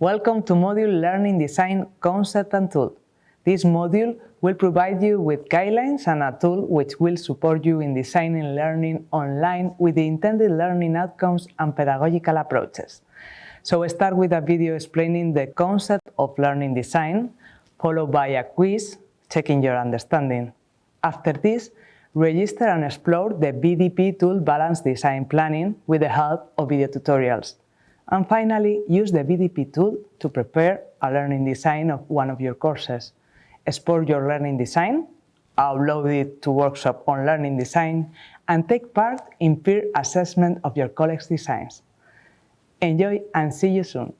Welcome to module Learning Design Concept and Tool. This module will provide you with guidelines and a tool which will support you in designing learning online with the intended learning outcomes and pedagogical approaches. So we start with a video explaining the concept of learning design, followed by a quiz checking your understanding. After this, register and explore the BDP tool Balanced Design Planning with the help of video tutorials. And finally, use the BDP tool to prepare a learning design of one of your courses. Export your learning design, upload it to workshop on learning design, and take part in peer assessment of your colleagues' designs. Enjoy and see you soon!